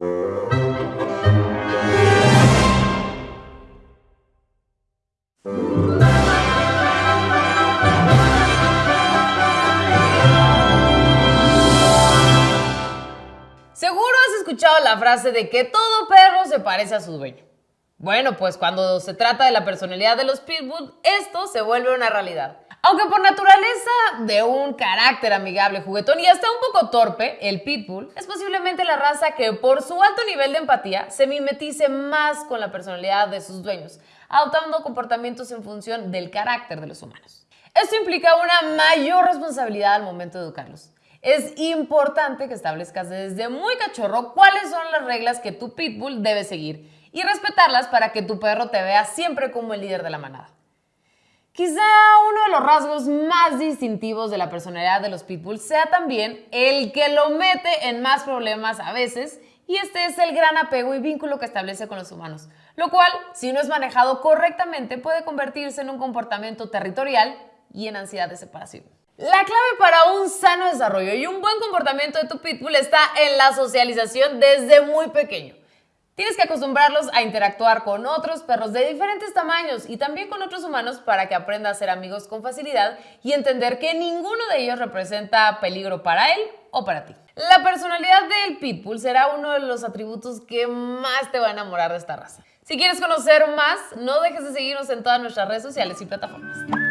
Seguro has escuchado la frase de que todo perro se parece a su dueño. Bueno, pues cuando se trata de la personalidad de los pitbull, esto se vuelve una realidad. Aunque por naturaleza de un carácter amigable, juguetón y hasta un poco torpe, el pitbull es posiblemente la raza que por su alto nivel de empatía se mimetice más con la personalidad de sus dueños, adoptando comportamientos en función del carácter de los humanos. Esto implica una mayor responsabilidad al momento de educarlos. Es importante que establezcas desde muy cachorro cuáles son las reglas que tu pitbull debe seguir y respetarlas para que tu perro te vea siempre como el líder de la manada. Quizá uno de los rasgos más distintivos de la personalidad de los pitbulls sea también el que lo mete en más problemas a veces y este es el gran apego y vínculo que establece con los humanos, lo cual, si no es manejado correctamente, puede convertirse en un comportamiento territorial y en ansiedad de separación. La clave para un sano desarrollo y un buen comportamiento de tu pitbull está en la socialización desde muy pequeño. Tienes que acostumbrarlos a interactuar con otros perros de diferentes tamaños y también con otros humanos para que aprenda a ser amigos con facilidad y entender que ninguno de ellos representa peligro para él o para ti. La personalidad del pitbull será uno de los atributos que más te va a enamorar de esta raza. Si quieres conocer más, no dejes de seguirnos en todas nuestras redes sociales y plataformas.